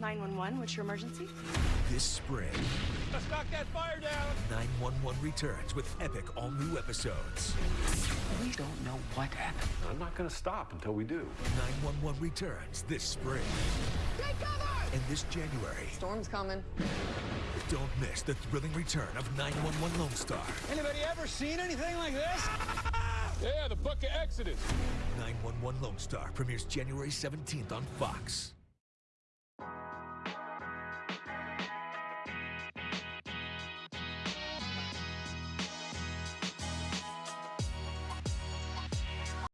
911, what's your emergency? This spring, Let's knock that fire down. 911 returns with epic all new episodes. We don't know what happened. I'm not gonna stop until we do. 911 returns this spring. Take cover! And this January, Storm's coming. don't miss the thrilling return of 911 Lone Star. Anybody ever seen anything like this? Yeah, the Book of Exodus. 911 Lone Star premieres January 17th on Fox.